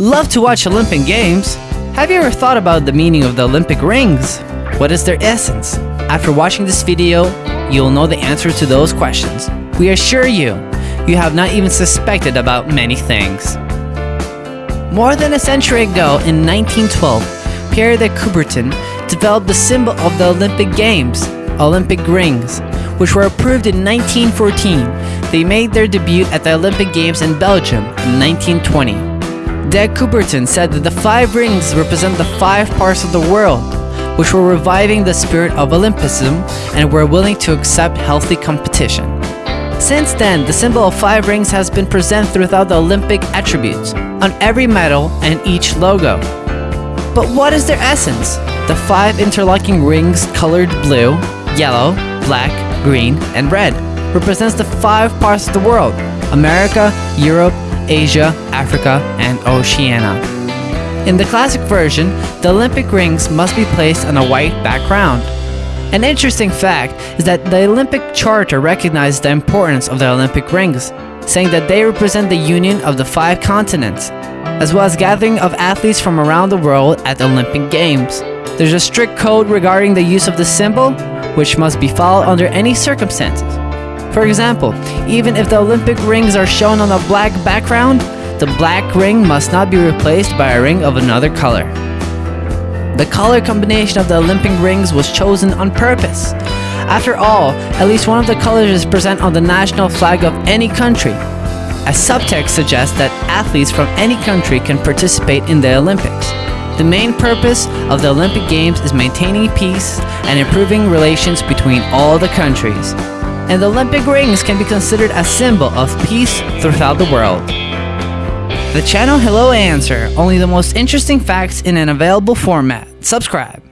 Love to watch Olympic Games? Have you ever thought about the meaning of the Olympic rings? What is their essence? After watching this video, you'll know the answer to those questions. We assure you, you have not even suspected about many things. More than a century ago, in 1912, Pierre de Coubertin developed the symbol of the Olympic Games, Olympic rings, which were approved in 1914. They made their debut at the Olympic Games in Belgium in 1920. De Coubertin said that the five rings represent the five parts of the world, which were reviving the spirit of Olympism and were willing to accept healthy competition. Since then, the symbol of five rings has been present throughout the Olympic attributes, on every medal and each logo. But what is their essence? The five interlocking rings colored blue, yellow, black, green, and red represents the five parts of the world, America, Europe, Asia, Africa, and Oceania. In the classic version, the Olympic rings must be placed on a white background. An interesting fact is that the Olympic Charter recognizes the importance of the Olympic rings, saying that they represent the union of the five continents, as well as gathering of athletes from around the world at the Olympic Games. There's a strict code regarding the use of the symbol, which must be followed under any circumstances. For example, even if the Olympic rings are shown on a black background, the black ring must not be replaced by a ring of another color. The color combination of the Olympic rings was chosen on purpose. After all, at least one of the colors is present on the national flag of any country. A subtext suggests that athletes from any country can participate in the Olympics. The main purpose of the Olympic Games is maintaining peace and improving relations between all the countries and the Olympic rings can be considered a symbol of peace throughout the world. The channel Hello Answer, only the most interesting facts in an available format. Subscribe.